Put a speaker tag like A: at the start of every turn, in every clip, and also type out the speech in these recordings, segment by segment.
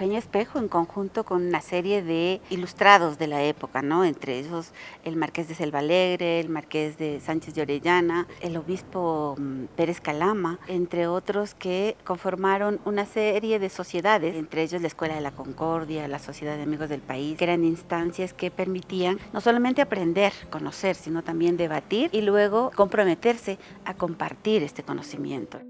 A: Eugenio Espejo en conjunto con una serie de ilustrados de la época, ¿no? entre esos el marqués de Selva Alegre, el marqués de Sánchez de Orellana, el obispo mm, Pérez Calama, entre otros que conformaron una serie de sociedades, entre ellos la Escuela de la Concordia, la Sociedad de Amigos del País, que eran instancias que permitían no solamente aprender, conocer, sino también debatir y luego comprometerse a compartir este conocimiento.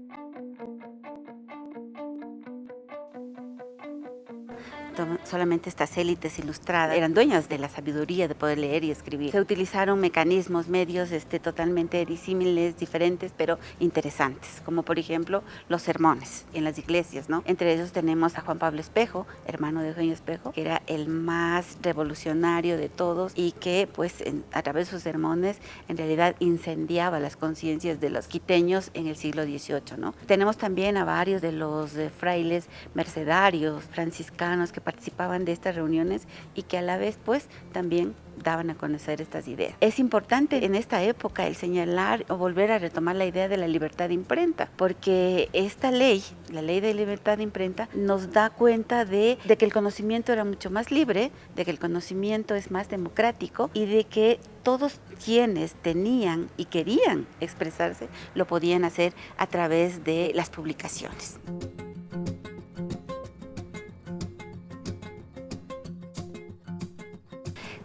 A: Solamente estas élites ilustradas eran dueñas de la sabiduría de poder leer y escribir. Se utilizaron mecanismos, medios este, totalmente disímiles, diferentes, pero interesantes, como por ejemplo los sermones en las iglesias. ¿no? Entre ellos tenemos a Juan Pablo Espejo, hermano de Eugenio Espejo, que era el más revolucionario de todos y que pues a través de sus sermones en realidad incendiaba las conciencias de los quiteños en el siglo XVIII. ¿no? Tenemos también a varios de los eh, frailes mercedarios, franciscanos, que participaban de estas reuniones y que a la vez pues también daban a conocer estas ideas. Es importante en esta época el señalar o volver a retomar la idea de la libertad de imprenta, porque esta ley, la ley de libertad de imprenta, nos da cuenta de, de que el conocimiento era mucho más libre, de que el conocimiento es más democrático y de que todos quienes tenían y querían expresarse lo podían hacer a través de las publicaciones.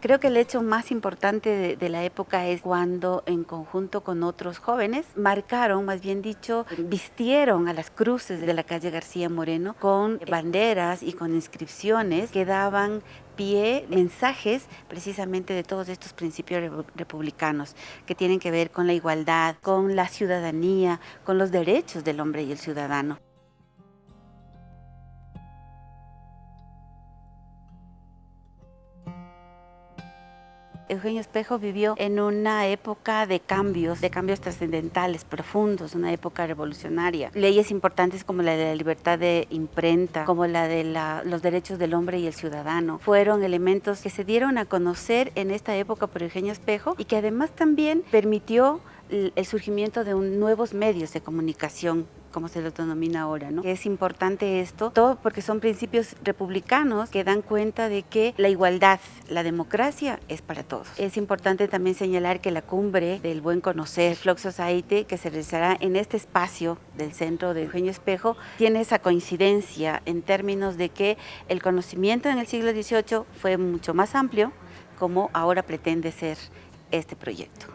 A: Creo que el hecho más importante de, la época es cuando en conjunto con otros jóvenes marcaron, más bien dicho, vistieron a las cruces de la calle García Moreno con banderas y con inscripciones que daban pie mensajes precisamente de todos estos principios republicanos que tienen que ver con la igualdad, con la ciudadanía, con los derechos del hombre y el ciudadano. Eugenio Espejo vivió en una época de cambios, de cambios trascendentales, profundos, una época revolucionaria. Leyes importantes como la de la libertad de imprenta, como la de los derechos del hombre y el ciudadano, fueron elementos que se dieron a conocer en esta época por Eugenio Espejo y que además también permitió el surgimiento de nuevos medios de comunicación como se lo denomina ahora, ¿no? Es importante esto, todo porque son principios republicanos que dan cuenta de que la igualdad, la democracia es para todos. Es importante también señalar que la cumbre del buen conocer, Flock Society, que se realizará en este espacio del centro de Eugenio Espejo, tiene esa coincidencia en términos de que el conocimiento en el siglo XVIII fue mucho más amplio como ahora pretende ser este proyecto.